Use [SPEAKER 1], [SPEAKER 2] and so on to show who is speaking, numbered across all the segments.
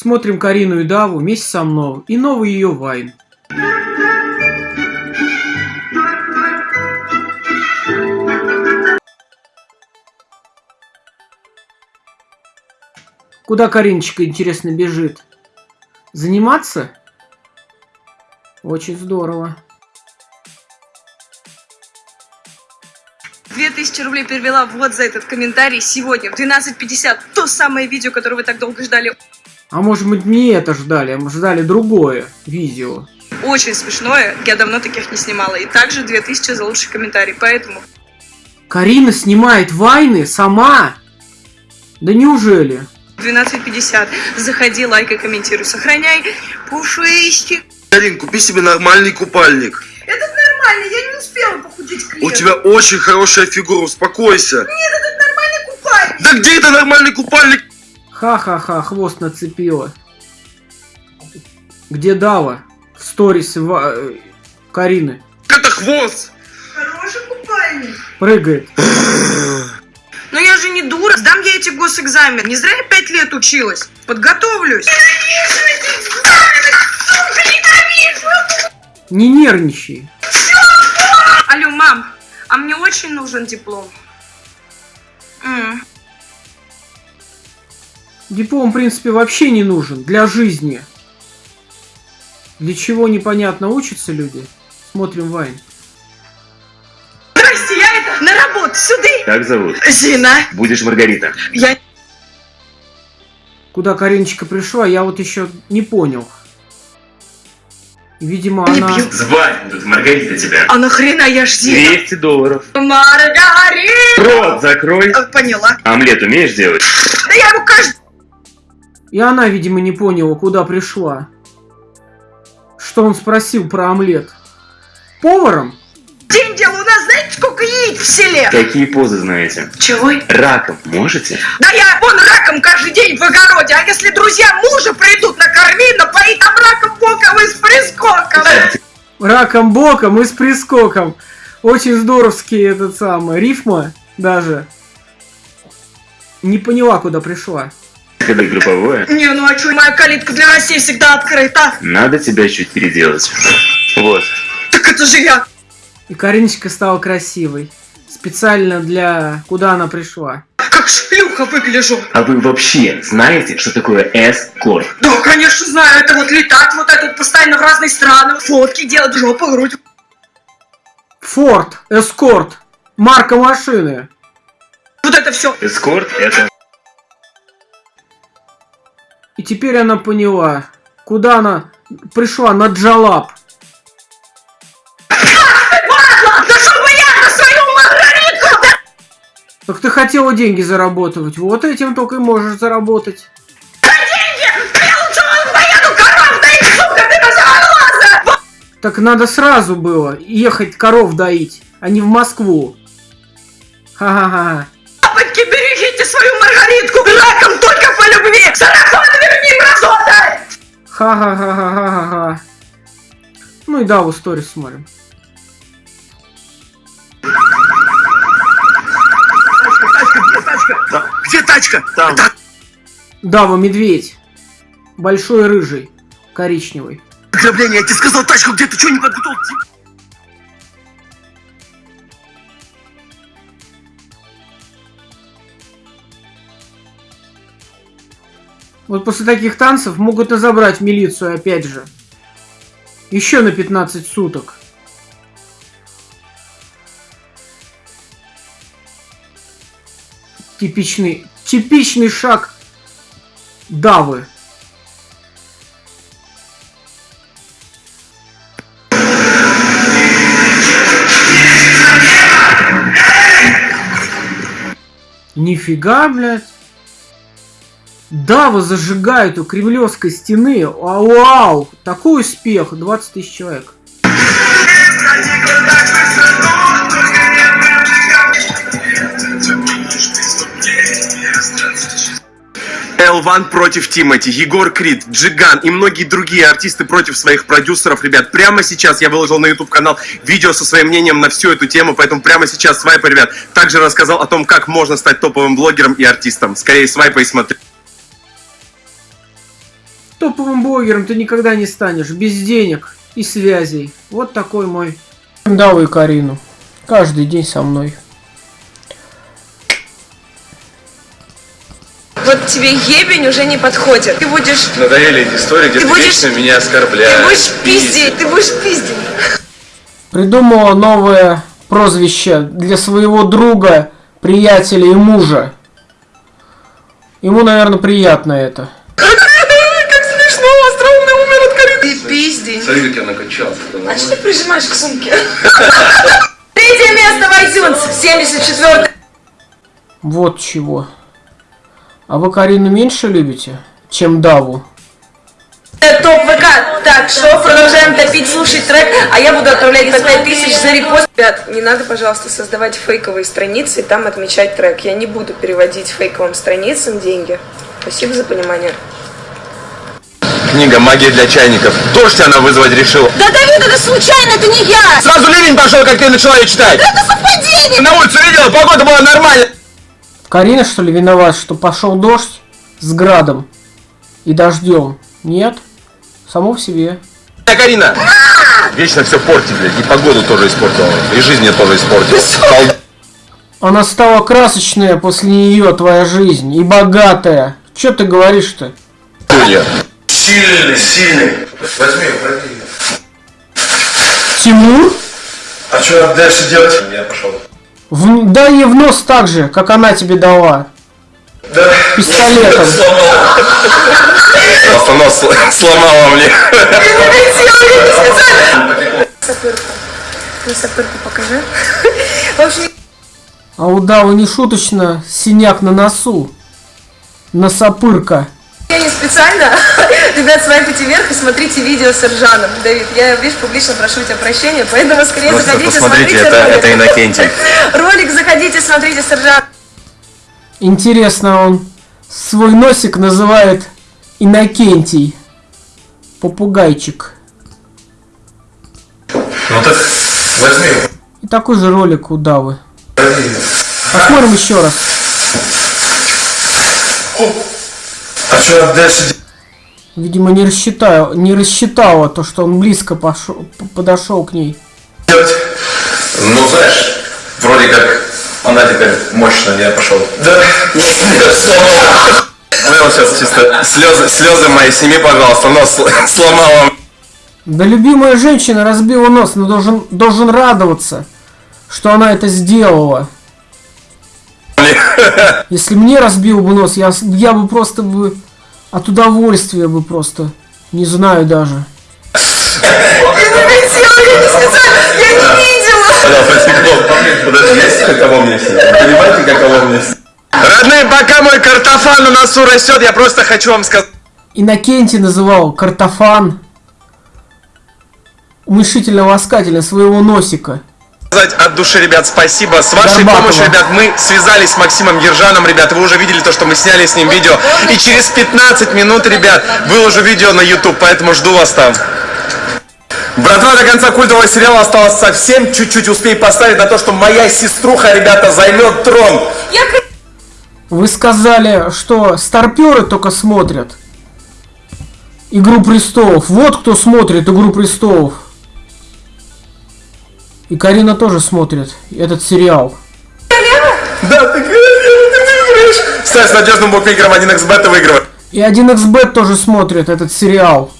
[SPEAKER 1] Смотрим Карину и Даву вместе со мной и новый ее вайн. Куда Кариночка, интересно, бежит? Заниматься? Очень здорово.
[SPEAKER 2] 2000 рублей перевела вот за этот комментарий сегодня в 12.50. То самое видео, которое вы так долго ждали.
[SPEAKER 1] А может быть не это ждали, а мы ждали другое видео.
[SPEAKER 2] Очень смешное, я давно таких не снимала. И также 2000 за лучший комментарий, поэтому...
[SPEAKER 1] Карина снимает вайны сама? Да неужели?
[SPEAKER 2] 12.50. Заходи, лайкай, комментируй, сохраняй. Пушистик.
[SPEAKER 3] Карин, купи себе нормальный купальник.
[SPEAKER 2] Этот нормальный, я не успела похудеть к
[SPEAKER 3] У тебя очень хорошая фигура, успокойся.
[SPEAKER 2] Нет, этот нормальный купальник.
[SPEAKER 3] Да где это нормальный купальник?
[SPEAKER 1] Ха-ха-ха, хвост нацепила. Где Дава? В сторис Ва- э, Карины.
[SPEAKER 3] Это хвост.
[SPEAKER 2] Хороший купальник.
[SPEAKER 1] Прыгает.
[SPEAKER 2] Но я же не дура, сдам я эти госэкзамен. Не зря я пять лет училась. Подготовлюсь.
[SPEAKER 1] Не нервничай.
[SPEAKER 2] Алло, мам, а мне очень нужен диплом. М.
[SPEAKER 1] Диплом, в принципе, вообще не нужен для жизни. Для чего непонятно учатся люди? Смотрим Вайн.
[SPEAKER 2] Здрасте, я это на работу, сюда.
[SPEAKER 4] Как зовут?
[SPEAKER 2] Зина,
[SPEAKER 4] Будешь Маргарита.
[SPEAKER 2] я...
[SPEAKER 1] Куда Кариночка пришла, я вот еще не понял. Видимо, она...
[SPEAKER 2] пью.
[SPEAKER 4] Звать будут Маргарита тебя.
[SPEAKER 2] А нахрена я ж Зина?
[SPEAKER 4] 200 долларов.
[SPEAKER 2] Маргарита!
[SPEAKER 4] Рот закрой.
[SPEAKER 2] А, Поняла.
[SPEAKER 4] Омлет умеешь делать?
[SPEAKER 2] Да я ему каждый...
[SPEAKER 1] И она, видимо, не поняла, куда пришла. Что он спросил про омлет? Поваром?
[SPEAKER 2] день делаю. У нас знаете, сколько яиц в селе?
[SPEAKER 4] Какие позы знаете?
[SPEAKER 2] Чего?
[SPEAKER 4] Раком можете?
[SPEAKER 2] Да я вон раком каждый день в огороде. А если друзья мужа придут, накорми, напои там раком боком и с прискоком.
[SPEAKER 1] Раком боком и с прискоком. Очень здоровский этот самый. Рифма даже. Не поняла, куда пришла.
[SPEAKER 4] Это групповое.
[SPEAKER 2] Не, ну а чё, моя калитка для России всегда открыта.
[SPEAKER 4] Надо тебя чуть переделать. Вот.
[SPEAKER 2] Так это же я.
[SPEAKER 1] И Кариночка стала красивой. Специально для... Куда она пришла?
[SPEAKER 2] Как шлюха выгляжу.
[SPEAKER 4] А вы вообще знаете, что такое эскорт?
[SPEAKER 2] Да, конечно, знаю. Это вот летать вот это вот постоянно в разные страны. Фотки делать, жопу, грудь.
[SPEAKER 1] Форд. Эскорт. Марка машины.
[SPEAKER 2] Вот это все.
[SPEAKER 4] Эскорт это...
[SPEAKER 1] И теперь она поняла, куда она пришла на Джалап.
[SPEAKER 2] Да! Да
[SPEAKER 1] Так ты хотела деньги заработать. Вот этим только и можешь заработать.
[SPEAKER 2] деньги! Я лучше поеду коров доить, сука, ты глаза!
[SPEAKER 1] Так надо сразу было ехать коров доить, а не в Москву. Ха-ха-ха.
[SPEAKER 2] Папочки, берегите свою Маргаритку! Раком только любви! Сарафан верни, мразота!
[SPEAKER 1] Ха-ха-ха-ха-ха-ха. Ну и да, в историю смотрим.
[SPEAKER 3] Где тачка?
[SPEAKER 4] Там.
[SPEAKER 1] Дава, медведь. Большой рыжий. Коричневый.
[SPEAKER 3] Ограбление, я тебе сказал, тачку где ты что не подготовил?
[SPEAKER 1] Вот после таких танцев могут и забрать милицию опять же. Еще на 15 суток. Типичный, типичный шаг Давы. Нифига, блядь. Дава зажигает у Кремлевской стены. Вау, вау. Такой успех. 20 тысяч человек.
[SPEAKER 3] Элван против Тимати, Егор Крид, Джиган и многие другие артисты против своих продюсеров. Ребят, прямо сейчас я выложил на YouTube канал видео со своим мнением на всю эту тему, поэтому прямо сейчас свайпай, ребят. Также рассказал о том, как можно стать топовым блогером и артистом. Скорее свайпай и смотри.
[SPEAKER 1] Топовым блогером ты никогда не станешь, без денег и связей. Вот такой мой. Да вы Карину. Каждый день со мной.
[SPEAKER 5] Вот тебе ебень уже не подходит. Ты будешь,
[SPEAKER 3] Надоели эти истории, где
[SPEAKER 5] Ты
[SPEAKER 3] ты,
[SPEAKER 5] будешь-
[SPEAKER 3] вечно меня оскорбляешь.
[SPEAKER 5] ты будешь пиздить, ты будешь пиздить.
[SPEAKER 1] Придумала новое прозвище для своего друга, приятеля и мужа. Ему, наверное, приятно это.
[SPEAKER 5] Ты пиздень.
[SPEAKER 3] Смотри, как я накачался.
[SPEAKER 5] А что ты прижимаешь к сумке? Третье место в iTunes, 74
[SPEAKER 1] Вот чего. А вы Карину меньше любите, чем Даву?
[SPEAKER 5] топ ВК. Так, что, продолжаем топить, слушать трек, а я буду отправлять по 5000 за репост. Ребят, не надо, пожалуйста, создавать фейковые страницы и там отмечать трек. Я не буду переводить фейковым страницам деньги. Спасибо за понимание.
[SPEAKER 3] Книга «Магия для чайников». Дождь она вызвать решила.
[SPEAKER 5] Да, Давид, это случайно, это не я!
[SPEAKER 3] Сразу ливень пошел, как ты начала ее читать.
[SPEAKER 5] Это совпадение!
[SPEAKER 3] На улицу видела, погода была нормальная.
[SPEAKER 1] Карина, что ли, виноват, что пошел дождь с градом и дождем? Нет? Само в себе.
[SPEAKER 3] Карина. Вечно все портит, блядь. И погоду тоже испортила. И жизнь мне тоже испортила.
[SPEAKER 1] Она стала красочная после нее, твоя жизнь, и богатая. Че ты говоришь-то?
[SPEAKER 6] Сильный, сильный. Возьми, пройди.
[SPEAKER 1] Тимур?
[SPEAKER 6] А что надо дальше делать? Я пошел.
[SPEAKER 1] В- дай ей в нос так же, как она тебе дала.
[SPEAKER 6] Да.
[SPEAKER 1] Пистолетом.
[SPEAKER 3] Просто нос сл- сломала мне.
[SPEAKER 5] Сапырку. Сапырку покажи.
[SPEAKER 1] А у Давы не шуточно синяк на носу. Носопырка.
[SPEAKER 5] Специально. Ребят, свайпайте вверх и смотрите видео с Ржаном. Давид, я, видишь, публично прошу тебя прощения, поэтому скорее
[SPEAKER 3] Просто
[SPEAKER 5] заходите,
[SPEAKER 3] посмотрите,
[SPEAKER 5] смотрите
[SPEAKER 3] это,
[SPEAKER 5] ролик.
[SPEAKER 3] это Иннокентий.
[SPEAKER 5] Ролик заходите, смотрите с Ржаном.
[SPEAKER 1] Интересно, он свой носик называет Иннокентий. Попугайчик.
[SPEAKER 6] Ну так возьми.
[SPEAKER 1] И такой же ролик у Давы.
[SPEAKER 6] пройди.
[SPEAKER 1] Посмотрим еще раз.
[SPEAKER 6] А что надо дальше делать?
[SPEAKER 1] Видимо, не рассчитала, не рассчитала то, что он близко пошел, подошел к ней.
[SPEAKER 6] Ну, знаешь, вроде как она теперь мощная, я пошел. Да.
[SPEAKER 3] Понял сейчас чисто слезы, слезы мои, сними, пожалуйста, нос сл- сломала.
[SPEAKER 1] Да любимая женщина разбила нос, но должен, должен радоваться, что она это сделала. Если мне разбил бы нос, я, я бы просто бы от удовольствия бы просто, не знаю даже.
[SPEAKER 5] Я не видела.
[SPEAKER 3] Подожди, каково мне? Понимаете, каково мне Родные, пока мой картофан на носу растет, я просто хочу вам сказать.
[SPEAKER 1] Иннокентий называл картофан уменьшительно-ласкательно своего носика.
[SPEAKER 3] Сказать от души, ребят, спасибо. С вашей
[SPEAKER 1] Горбатова.
[SPEAKER 3] помощью, ребят, мы связались с Максимом Ержаном, ребят. Вы уже видели то, что мы сняли с ним видео. И через 15 минут, ребят, выложу видео на YouTube, поэтому жду вас там. Братва, до конца культового сериала осталось совсем чуть-чуть. Успей поставить на то, что моя сеструха, ребята, займет трон.
[SPEAKER 5] Я
[SPEAKER 1] Вы сказали, что старперы только смотрят Игру престолов. Вот кто смотрит Игру престолов. И Карина тоже смотрит этот сериал.
[SPEAKER 3] Да, ты, выиграешь. Ставь с надежным букмекером 1xbet и выигрывай.
[SPEAKER 1] И 1xbet тоже смотрит этот сериал.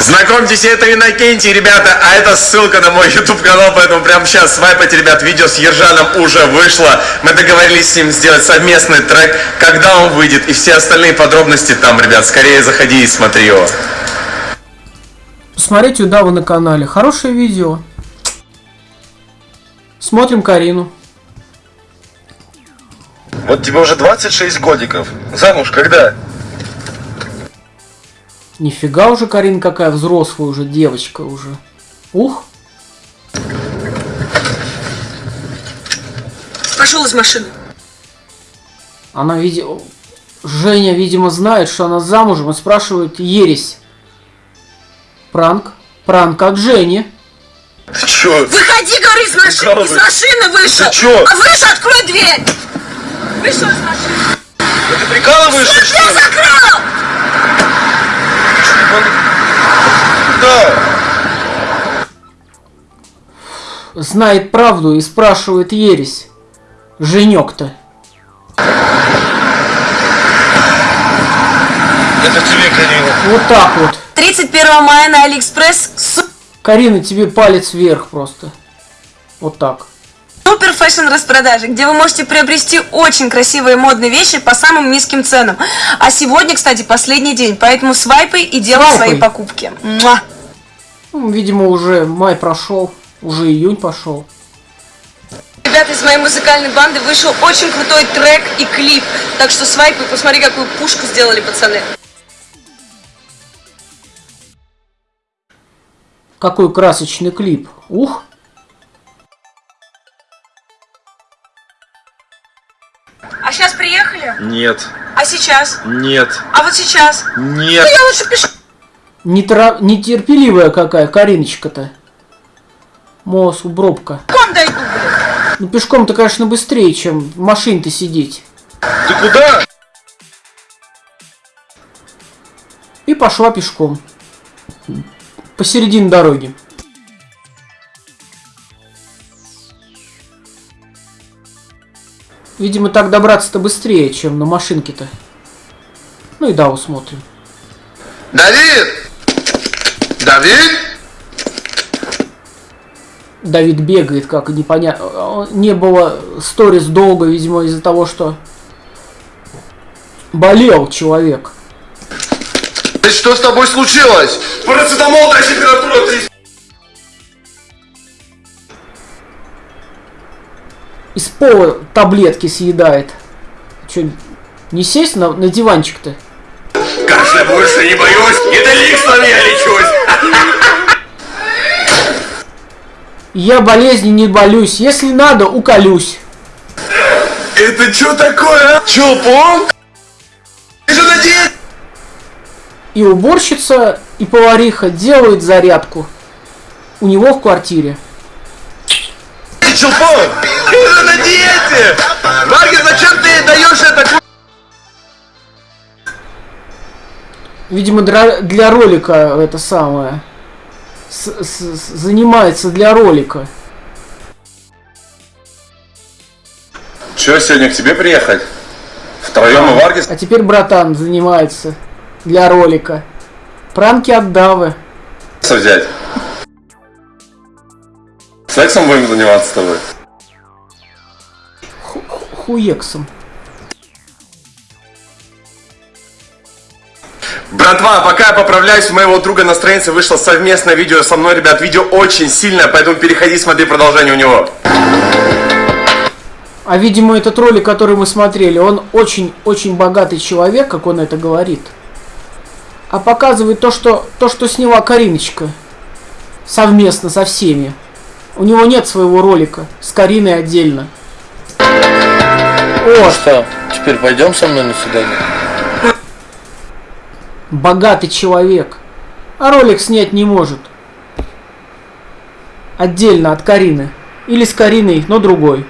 [SPEAKER 3] Знакомьтесь, это Иннокентий, ребята, а это ссылка на мой YouTube канал, поэтому прямо сейчас свайпайте, ребят, видео с Ержаном уже вышло. Мы договорились с ним сделать совместный трек, когда он выйдет, и все остальные подробности там, ребят, скорее заходи и смотри его.
[SPEAKER 1] Посмотрите у Давы на канале. Хорошее видео. Смотрим Карину.
[SPEAKER 6] Вот тебе уже 26 годиков. Замуж когда?
[SPEAKER 1] Нифига уже Карин какая взрослая уже девочка уже. Ух.
[SPEAKER 5] пошел из машины.
[SPEAKER 1] Она, видимо... Женя, видимо, знает, что она замужем и спрашивает ересь. Пранк. Пранк от Жени.
[SPEAKER 6] Ты чё?
[SPEAKER 5] Выходи, говорю, из машины. Из машины вышел.
[SPEAKER 6] Ты чё?
[SPEAKER 5] А вышел, открой дверь. Вышел из машины.
[SPEAKER 6] Ты прикалываешься, что
[SPEAKER 5] Я
[SPEAKER 6] ли?
[SPEAKER 5] закрыл.
[SPEAKER 1] Знает правду и спрашивает ересь. Женек-то.
[SPEAKER 7] Это тебе, Карина.
[SPEAKER 1] Вот так вот.
[SPEAKER 5] 31 мая на Алиэкспресс
[SPEAKER 1] Карина, тебе палец вверх просто. Вот так.
[SPEAKER 5] Супер fashion распродажи, где вы можете приобрести очень красивые модные вещи по самым низким ценам. А сегодня, кстати, последний день, поэтому свайпай и делай
[SPEAKER 1] Свайпай.
[SPEAKER 5] свои покупки. Муа.
[SPEAKER 1] Ну, видимо, уже май прошел, уже июнь пошел.
[SPEAKER 5] Ребята из моей музыкальной банды вышел очень крутой трек и клип. Так что свайпай, посмотри, какую пушку сделали пацаны.
[SPEAKER 1] Какой красочный клип. Ух.
[SPEAKER 5] А сейчас приехали?
[SPEAKER 7] Нет,
[SPEAKER 5] А сейчас?
[SPEAKER 7] нет,
[SPEAKER 5] А вот сейчас?
[SPEAKER 7] нет.
[SPEAKER 5] Я лучше пишу.
[SPEAKER 1] Нетра... Нетерпеливая какая Кариночка-то. Мос, убробка.
[SPEAKER 5] Пешком дойду, блин.
[SPEAKER 1] Ну, пешком-то, конечно, быстрее, чем в машине-то сидеть.
[SPEAKER 7] Ты куда?
[SPEAKER 1] И пошла пешком. Посередине дороги. Видимо, так добраться-то быстрее, чем на машинке-то. Ну и да, усмотрим.
[SPEAKER 7] Давид! Давид!
[SPEAKER 1] Давид бегает, как непонятно. Не было сторис долго, видимо, из-за того, что болел человек.
[SPEAKER 7] Ты что с тобой случилось?
[SPEAKER 3] Парацетамол, дай температура 30.
[SPEAKER 1] Из пола таблетки съедает. Че, не сесть на, на диванчик-то?
[SPEAKER 3] Кашля больше не боюсь. Недоликсом я лечусь.
[SPEAKER 1] Я болезни не болюсь. Если надо, уколюсь.
[SPEAKER 3] Это что такое?
[SPEAKER 7] Чё, пом?
[SPEAKER 1] И уборщица, и повариха делают зарядку. У него в квартире.
[SPEAKER 7] Ты чупон?
[SPEAKER 3] Ты же на диете.
[SPEAKER 7] Варгин, зачем ты даешь это?
[SPEAKER 1] Видимо, дра- для ролика это самое. С- с- с- занимается для ролика.
[SPEAKER 7] Чё, сегодня к тебе приехать? Втроем и Варгис?
[SPEAKER 1] А теперь братан занимается для ролика. Пранки от Давы.
[SPEAKER 7] взять? Сексом будем заниматься с тобой?
[SPEAKER 1] Хуексом.
[SPEAKER 3] Братва, пока я поправляюсь, у моего друга на странице вышло совместное видео со мной, ребят. Видео очень сильное, поэтому переходи, смотри продолжение у него.
[SPEAKER 1] А видимо этот ролик, который мы смотрели, он очень-очень богатый человек, как он это говорит. А показывает то, что, то, что сняла Кариночка. Совместно со всеми. У него нет своего ролика. С Кариной отдельно. О,
[SPEAKER 8] Что, теперь пойдем со мной на свидание?
[SPEAKER 1] богатый человек. А ролик снять не может. Отдельно от Карины. Или с Кариной, но другой.